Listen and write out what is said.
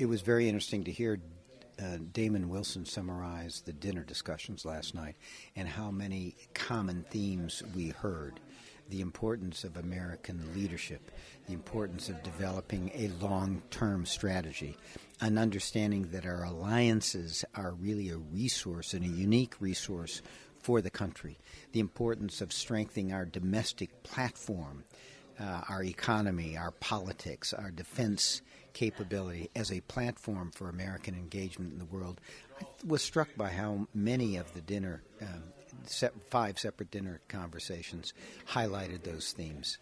It was very interesting to hear uh, Damon Wilson summarize the dinner discussions last night and how many common themes we heard. The importance of American leadership, the importance of developing a long term strategy, an understanding that our alliances are really a resource and a unique resource for the country, the importance of strengthening our domestic platform, uh, our economy, our politics, our defense capability as a platform for American engagement in the world. I was struck by how many of the dinner, um, five separate dinner conversations, highlighted those themes.